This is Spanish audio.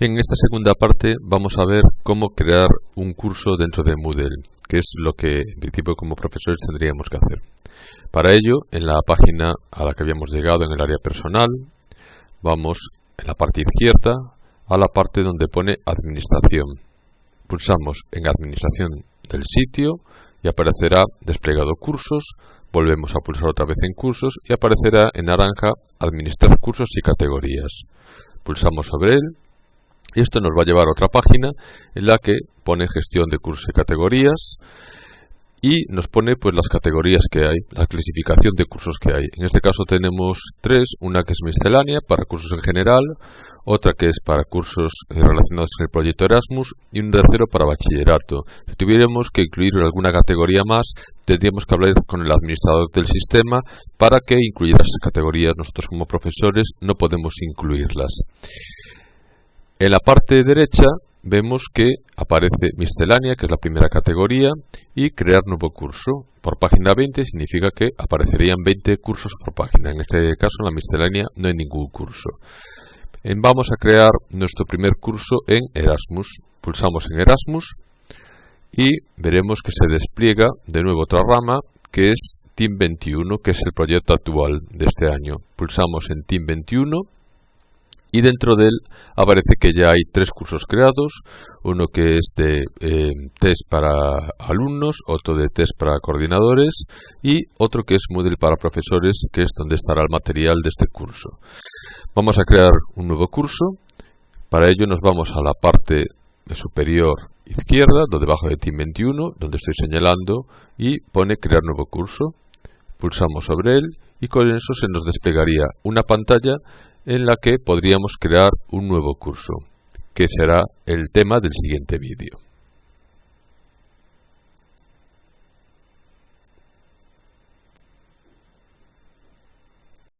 En esta segunda parte vamos a ver cómo crear un curso dentro de Moodle, que es lo que en principio como profesores tendríamos que hacer. Para ello, en la página a la que habíamos llegado en el área personal, vamos en la parte izquierda a la parte donde pone Administración. Pulsamos en Administración del sitio y aparecerá desplegado cursos, volvemos a pulsar otra vez en cursos y aparecerá en naranja Administrar cursos y categorías. Pulsamos sobre él esto nos va a llevar a otra página en la que pone gestión de cursos y categorías y nos pone pues las categorías que hay, la clasificación de cursos que hay. En este caso tenemos tres, una que es miscelánea para cursos en general, otra que es para cursos eh, relacionados con el proyecto Erasmus y un tercero para bachillerato. Si tuviéramos que incluir alguna categoría más, tendríamos que hablar con el administrador del sistema para que incluyera esas categorías. Nosotros como profesores no podemos incluirlas. En la parte derecha vemos que aparece miscelánea, que es la primera categoría, y crear nuevo curso. Por página 20 significa que aparecerían 20 cursos por página. En este caso, en la miscelánea no hay ningún curso. Vamos a crear nuestro primer curso en Erasmus. Pulsamos en Erasmus y veremos que se despliega de nuevo otra rama que es Team 21, que es el proyecto actual de este año. Pulsamos en Team 21 y dentro de él aparece que ya hay tres cursos creados, uno que es de eh, test para alumnos, otro de test para coordinadores y otro que es Moodle para profesores, que es donde estará el material de este curso. Vamos a crear un nuevo curso, para ello nos vamos a la parte superior izquierda, donde debajo de Team 21, donde estoy señalando, y pone crear nuevo curso. Pulsamos sobre él y con eso se nos desplegaría una pantalla en la que podríamos crear un nuevo curso, que será el tema del siguiente vídeo.